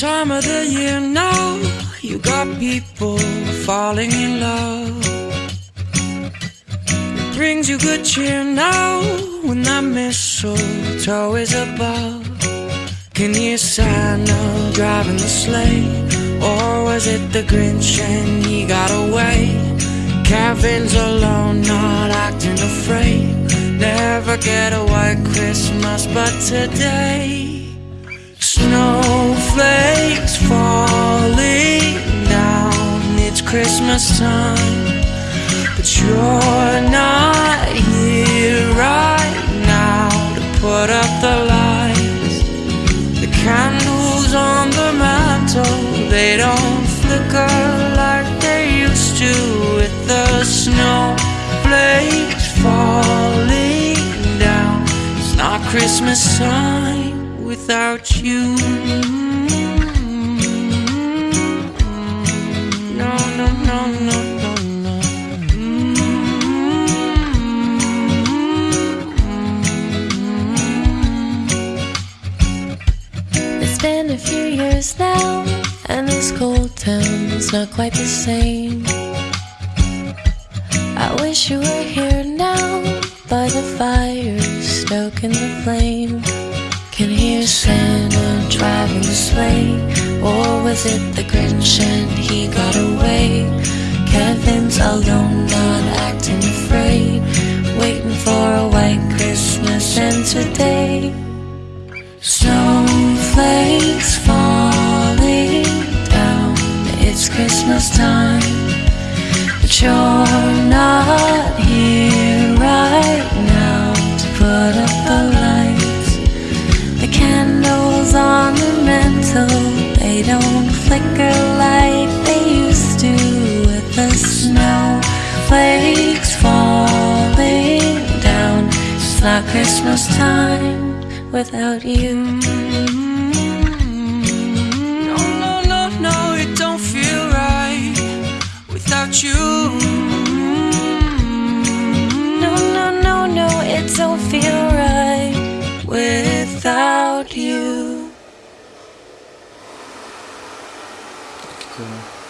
time of the year now. You got people falling in love. It brings you good cheer now when that mistletoe is above. Can you Santa driving the sleigh? Or was it the Grinch and he got away? Kevin's alone, not acting afraid. Never get a white Christmas, but today. Snowflakes falling down, it's Christmas time. But you're not here right now to put up the lights. The candles on the mantle, they don't flicker like they used to with the snowflakes falling down. It's not Christmas time without you. Mm-hmm. been a few years now, and this cold town's not quite the same. I wish you were here now, by the fire, stoking the flame. Can hear Santa driving the sleigh, or was it the Grinch and he got away? Kevin's alone, not acting afraid, waiting for a white Christmas, and today. Snowflakes falling down. It's Christmas time, but you're Christmas time without you. No, no, no, no, it don't feel right without you. No, no, no, no, it don't feel right without you. Okay.